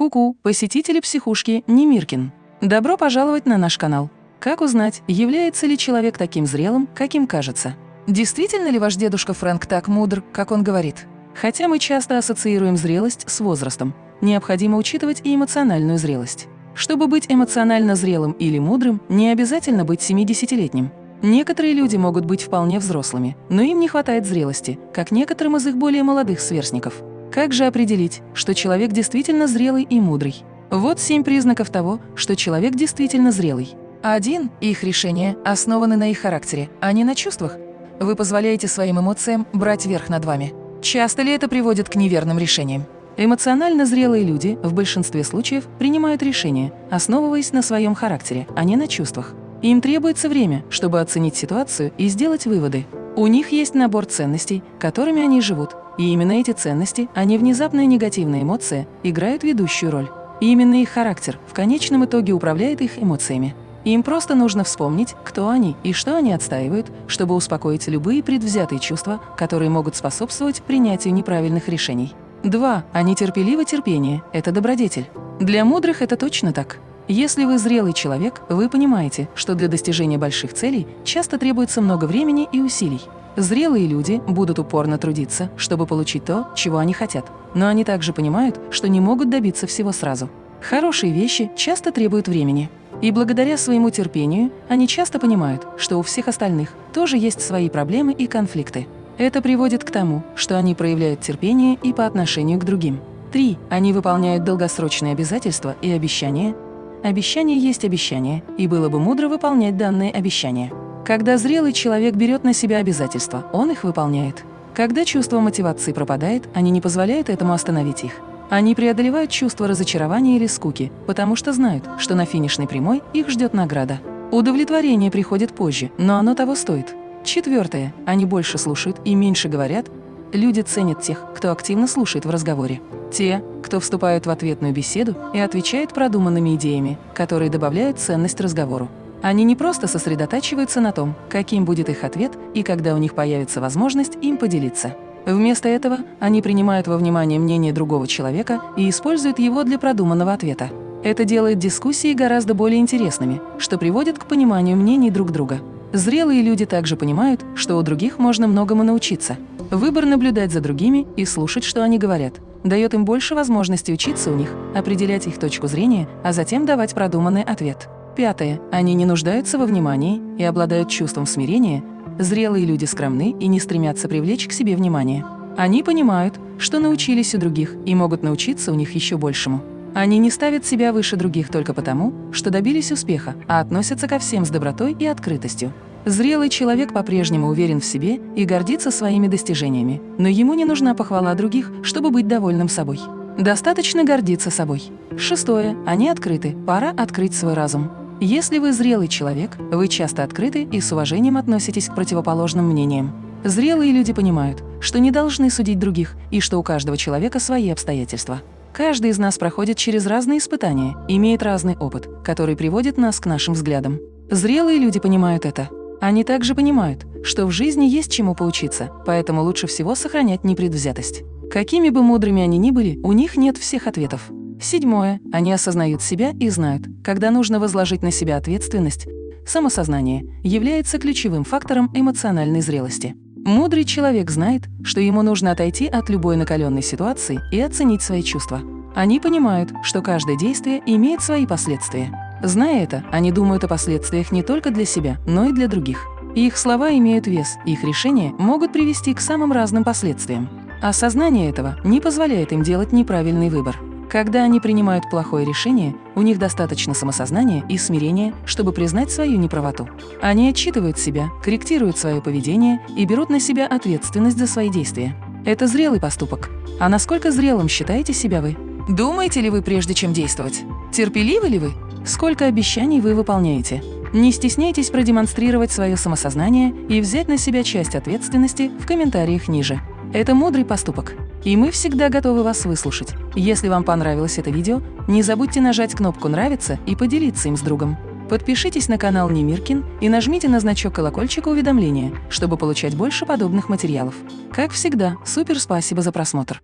Ку-ку, посетители психушки Немиркин. Добро пожаловать на наш канал. Как узнать, является ли человек таким зрелым, каким кажется? Действительно ли ваш дедушка Фрэнк так мудр, как он говорит? Хотя мы часто ассоциируем зрелость с возрастом, необходимо учитывать и эмоциональную зрелость. Чтобы быть эмоционально зрелым или мудрым, не обязательно быть 70-летним. Некоторые люди могут быть вполне взрослыми, но им не хватает зрелости, как некоторым из их более молодых сверстников. Как же определить, что человек действительно зрелый и мудрый? Вот семь признаков того, что человек действительно зрелый. Один – их решения основаны на их характере, а не на чувствах. Вы позволяете своим эмоциям брать верх над вами. Часто ли это приводит к неверным решениям? Эмоционально зрелые люди в большинстве случаев принимают решения, основываясь на своем характере, а не на чувствах. Им требуется время, чтобы оценить ситуацию и сделать выводы. У них есть набор ценностей, которыми они живут, и именно эти ценности, а не внезапная негативная эмоция, играют ведущую роль. И именно их характер в конечном итоге управляет их эмоциями. Им просто нужно вспомнить, кто они и что они отстаивают, чтобы успокоить любые предвзятые чувства, которые могут способствовать принятию неправильных решений. 2. Они терпеливо терпение – это добродетель. Для мудрых это точно так. Если вы зрелый человек, вы понимаете, что для достижения больших целей часто требуется много времени и усилий. Зрелые люди будут упорно трудиться, чтобы получить то, чего они хотят. Но они также понимают, что не могут добиться всего сразу. Хорошие вещи часто требуют времени. И благодаря своему терпению они часто понимают, что у всех остальных тоже есть свои проблемы и конфликты. Это приводит к тому, что они проявляют терпение и по отношению к другим. 3. Они выполняют долгосрочные обязательства и обещания. Обещание есть обещание, и было бы мудро выполнять данные обещания. Когда зрелый человек берет на себя обязательства, он их выполняет. Когда чувство мотивации пропадает, они не позволяют этому остановить их. Они преодолевают чувство разочарования или скуки, потому что знают, что на финишной прямой их ждет награда. Удовлетворение приходит позже, но оно того стоит. Четвертое. Они больше слушают и меньше говорят. Люди ценят тех, кто активно слушает в разговоре. Те, кто вступают в ответную беседу и отвечает продуманными идеями, которые добавляют ценность разговору. Они не просто сосредотачиваются на том, каким будет их ответ и когда у них появится возможность им поделиться. Вместо этого они принимают во внимание мнение другого человека и используют его для продуманного ответа. Это делает дискуссии гораздо более интересными, что приводит к пониманию мнений друг друга. Зрелые люди также понимают, что у других можно многому научиться. Выбор наблюдать за другими и слушать, что они говорят, дает им больше возможностей учиться у них, определять их точку зрения, а затем давать продуманный ответ. Пятое. Они не нуждаются во внимании и обладают чувством смирения. Зрелые люди скромны и не стремятся привлечь к себе внимание. Они понимают, что научились у других и могут научиться у них еще большему. Они не ставят себя выше других только потому, что добились успеха, а относятся ко всем с добротой и открытостью. Зрелый человек по-прежнему уверен в себе и гордится своими достижениями, но ему не нужна похвала других, чтобы быть довольным собой. Достаточно гордиться собой. Шестое. Они открыты. Пора открыть свой разум. Если вы зрелый человек, вы часто открыты и с уважением относитесь к противоположным мнениям. Зрелые люди понимают, что не должны судить других и что у каждого человека свои обстоятельства. Каждый из нас проходит через разные испытания, имеет разный опыт, который приводит нас к нашим взглядам. Зрелые люди понимают это. Они также понимают, что в жизни есть чему поучиться, поэтому лучше всего сохранять непредвзятость. Какими бы мудрыми они ни были, у них нет всех ответов. Седьмое. Они осознают себя и знают, когда нужно возложить на себя ответственность. Самосознание является ключевым фактором эмоциональной зрелости. Мудрый человек знает, что ему нужно отойти от любой накаленной ситуации и оценить свои чувства. Они понимают, что каждое действие имеет свои последствия. Зная это, они думают о последствиях не только для себя, но и для других. Их слова имеют вес, их решения могут привести к самым разным последствиям. Осознание этого не позволяет им делать неправильный выбор. Когда они принимают плохое решение, у них достаточно самосознания и смирения, чтобы признать свою неправоту. Они отчитывают себя, корректируют свое поведение и берут на себя ответственность за свои действия. Это зрелый поступок. А насколько зрелым считаете себя вы? Думаете ли вы прежде, чем действовать? Терпеливы ли вы? Сколько обещаний вы выполняете? Не стесняйтесь продемонстрировать свое самосознание и взять на себя часть ответственности в комментариях ниже. Это мудрый поступок. И мы всегда готовы вас выслушать. Если вам понравилось это видео, не забудьте нажать кнопку «Нравится» и поделиться им с другом. Подпишитесь на канал Немиркин и нажмите на значок колокольчика уведомления, чтобы получать больше подобных материалов. Как всегда, супер спасибо за просмотр!